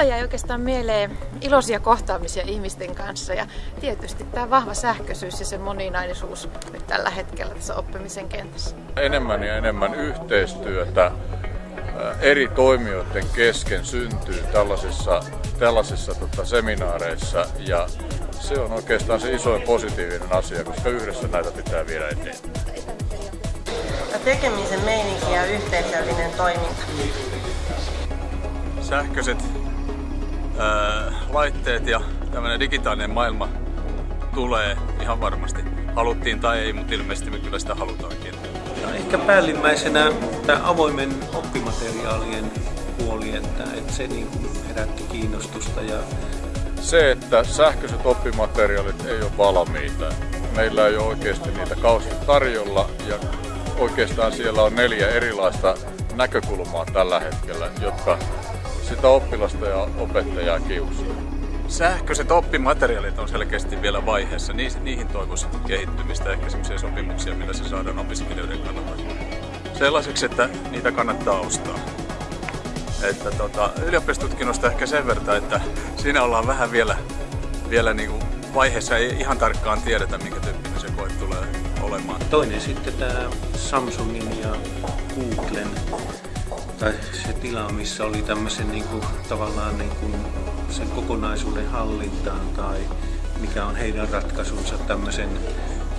mulle jäi oikeastaan mieleen iloisia kohtaamisia ihmisten kanssa ja tietysti tämä vahva sähköisyys ja se moninaisuus nyt tällä hetkellä tässä oppimisen kentässä. Enemmän ja enemmän yhteistyötä eri toimijoiden kesken syntyy tällaisissa, tällaisissa tota, seminaareissa ja se on oikeastaan se isoin positiivinen asia, koska yhdessä näitä pitää viedä eteenpäin. Tekemisen meininki ja yhteisöllinen toiminta. Sähköiset ää, laitteet ja tämmöinen digitaalinen maailma tulee ihan varmasti. Haluttiin tai ei, mutta ilmeisesti me kyllä sitä halutaankin. Ja ehkä päällimmäisenä tämä avoimen oppimateriaalien puoli, että, että se niin kuin herätti kiinnostusta. Ja... Se, että sähköiset oppimateriaalit ei ole valmiita. Meillä ei ole oikeasti niitä kauheasti tarjolla ja oikeastaan siellä on neljä erilaista näkökulmaa tällä hetkellä, jotka sitä oppilasta ja opettajaa kiusaa. Sähköiset oppimateriaalit on selkeästi vielä vaiheessa. Niihin toivoisi kehittymistä, ehkä sellaisia sopimuksia, millä se saadaan opiskelijoiden kannalta sellaiseksi, että niitä kannattaa ostaa. Että tota, ylioppilastutkinnosta ehkä sen verran, että siinä ollaan vähän vielä, vielä niin kuin vaiheessa, ei ihan tarkkaan tiedetä, minkä tyyppinen se koe tulee olemaan. Toinen sitten tämä Samsungin ja Googlen tai se tila, missä oli tämmöisen niin kuin, tavallaan niin kuin sen kokonaisuuden hallintaan tai mikä on heidän ratkaisunsa tämmöisen,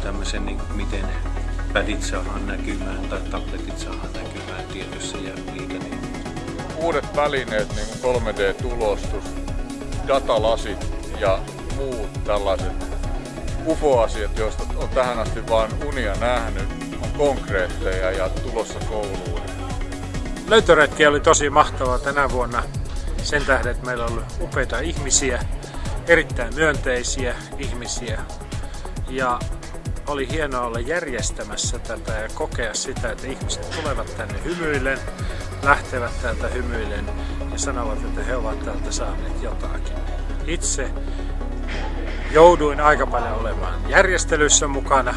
tämmöisen niin kuin, miten pädit saadaan näkymään tai tabletit saadaan näkymään tietyssä ja niitä niin. Uudet välineet, niin kuin 3D-tulostus, datalasit ja muut tällaiset UFO-asiat, joista on tähän asti vain unia nähnyt, on konkreetteja ja tulossa kouluun. Löytöretki oli tosi mahtavaa tänä vuonna sen tähden, että meillä on ollut upeita ihmisiä, erittäin myönteisiä ihmisiä ja oli hienoa olla järjestämässä tätä ja kokea sitä, että ihmiset tulevat tänne hymyillen, lähtevät täältä hymyillen ja sanovat, että he ovat täältä saaneet jotakin. Itse jouduin aika paljon olemaan järjestelyssä mukana,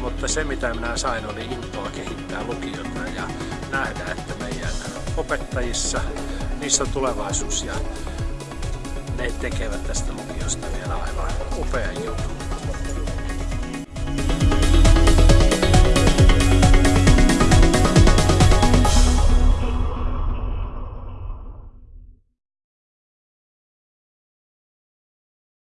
mutta se mitä minä sain oli intoa kehittää lukiota ja nähdä, että opettajissa niissä on tulevaisuus ja ne tekevät tästä lukiosta vielä aivan upean jutun.